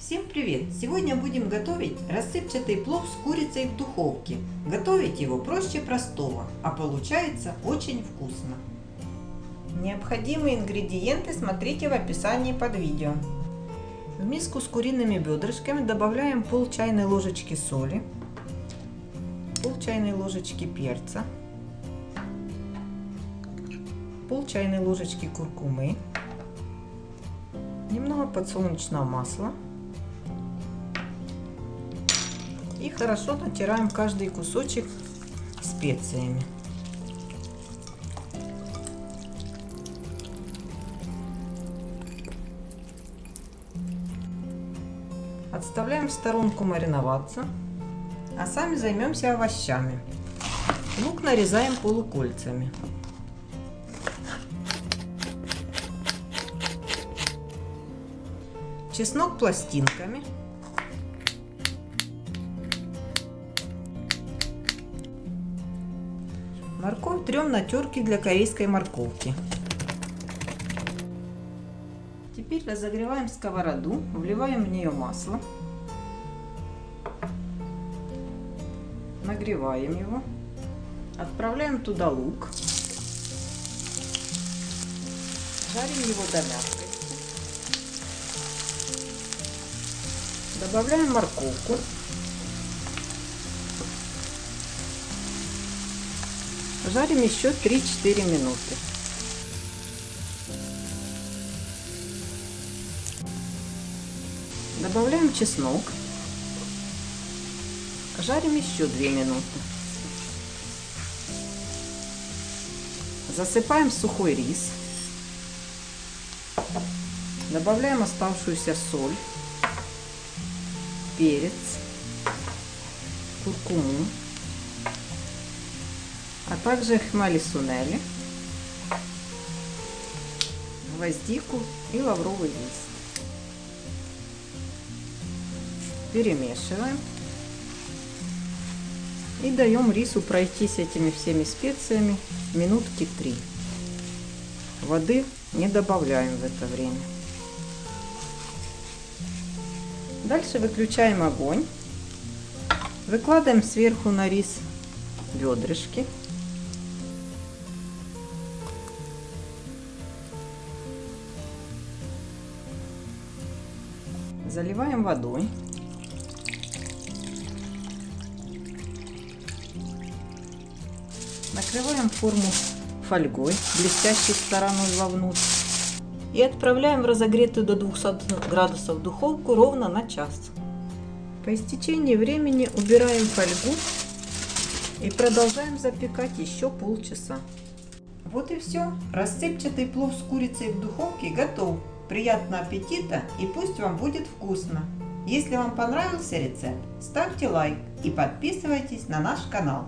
Всем привет! Сегодня будем готовить рассыпчатый плов с курицей в духовке. Готовить его проще простого, а получается очень вкусно. Необходимые ингредиенты смотрите в описании под видео. В миску с куриными бедрышками добавляем пол чайной ложечки соли, пол чайной ложечки перца, пол чайной ложечки куркумы, немного подсолнечного масла и хорошо натираем каждый кусочек специями. Отставляем в сторонку мариноваться, а сами займемся овощами. Лук нарезаем полукольцами. Чеснок пластинками. Морковь трем на терке для корейской морковки. Теперь разогреваем сковороду, вливаем в нее масло. Нагреваем его. Отправляем туда лук. Жарим его до мягкости. Добавляем морковку. Жарим еще 3-4 минуты. Добавляем чеснок. Жарим еще 2 минуты. Засыпаем сухой рис. Добавляем оставшуюся соль, перец, куркуму, а также хмели-сунели, гвоздику и лавровый лист. Перемешиваем. И даем рису пройтись этими всеми специями минутки три. Воды не добавляем в это время. Дальше выключаем огонь. Выкладываем сверху на рис бедрышки. Заливаем водой. Накрываем форму фольгой, блестящей стороной вовнутрь. И отправляем в разогретую до 200 градусов духовку ровно на час. По истечении времени убираем фольгу и продолжаем запекать еще полчаса. Вот и все. Рассыпчатый плов с курицей в духовке готов. Приятного аппетита и пусть вам будет вкусно. Если вам понравился рецепт, ставьте лайк и подписывайтесь на наш канал.